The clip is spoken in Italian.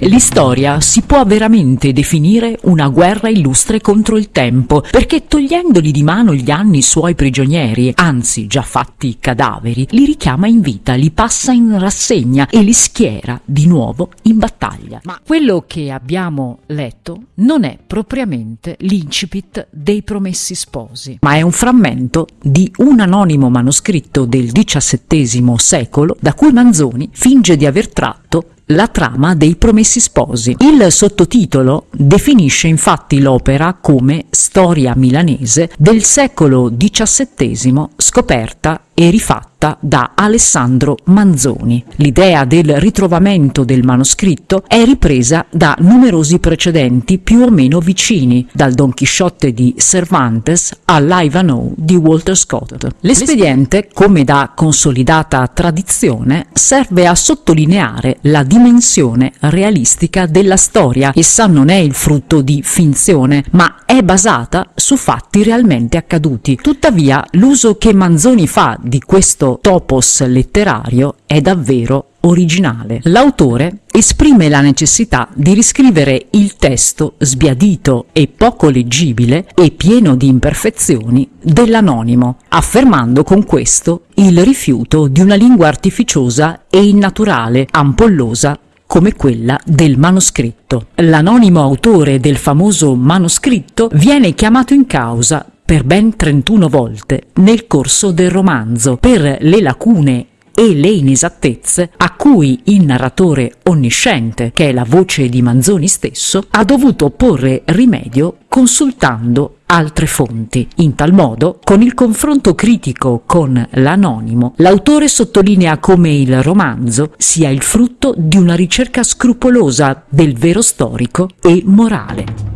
L'istoria si può veramente definire una guerra illustre contro il tempo, perché togliendogli di mano gli anni suoi prigionieri, anzi già fatti cadaveri, li richiama in vita, li passa in rassegna e li schiera di nuovo in battaglia. Ma quello che abbiamo letto non è propriamente l'incipit dei Promessi Sposi, ma è un frammento di un anonimo manoscritto del XVII secolo da cui Manzoni finge di aver tratto la trama dei Promessi Sposi. Il sottotitolo definisce infatti l'opera come storia milanese del secolo XVII scoperta e rifatta da Alessandro Manzoni. L'idea del ritrovamento del manoscritto è ripresa da numerosi precedenti più o meno vicini, dal Don Chisciotte di Cervantes all'Ivanhoe di Walter Scott. L'espediente, come da consolidata tradizione, serve a sottolineare la dimensione realistica della storia. Essa non è il frutto di finzione, ma è basata su fatti realmente accaduti. Tuttavia, l'uso che Manzoni fa di questo topos letterario è davvero originale. L'autore esprime la necessità di riscrivere il testo sbiadito e poco leggibile e pieno di imperfezioni dell'anonimo, affermando con questo il rifiuto di una lingua artificiosa e innaturale, ampollosa come quella del manoscritto. L'anonimo autore del famoso manoscritto viene chiamato in causa per ben 31 volte nel corso del romanzo per le lacune e le inesattezze a cui il narratore onnisciente, che è la voce di Manzoni stesso, ha dovuto porre rimedio consultando altre fonti. In tal modo, con il confronto critico con l'anonimo, l'autore sottolinea come il romanzo sia il frutto di una ricerca scrupolosa del vero storico e morale.